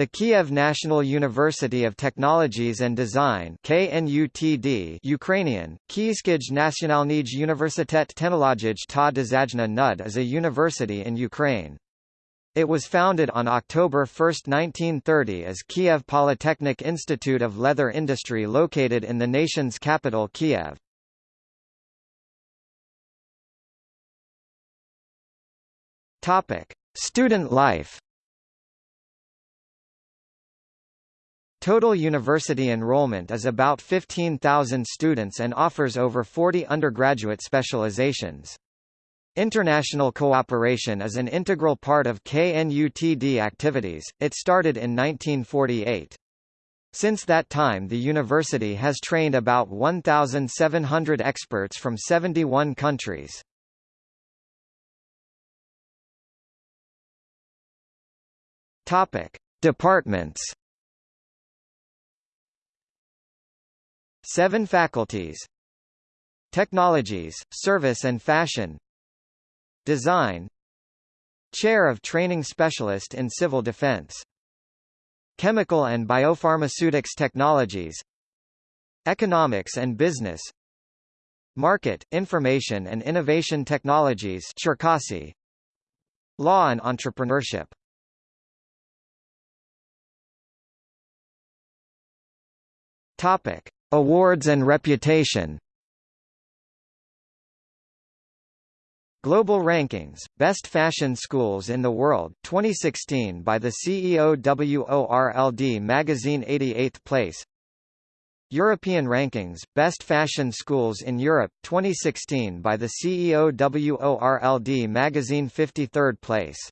The Kiev National University of Technologies and Design KNUTD Ukrainian, Kyiskij Nationalnij Universitet Technologij ta Dizajna Nud is a university in Ukraine. It was founded on October 1, 1930 as Kiev Polytechnic Institute of Leather Industry located in the nation's capital Kiev. Student life Total university enrollment is about 15,000 students and offers over 40 undergraduate specializations. International cooperation is an integral part of KNUTD activities, it started in 1948. Since that time the university has trained about 1,700 experts from 71 countries. Departments Seven faculties. Technologies, Service and Fashion. Design. Chair of Training Specialist in Civil Defense. Chemical and Biopharmaceutics Technologies. Economics and Business. Market, Information and Innovation Technologies Cherkasy. Law and Entrepreneurship. Topic Awards and reputation. Global Rankings, Best Fashion Schools in the World 2016 by the CEO CEOWORLD magazine 88th place. European Rankings, Best Fashion Schools in Europe 2016 by the CEO CEOWORLD magazine 53rd place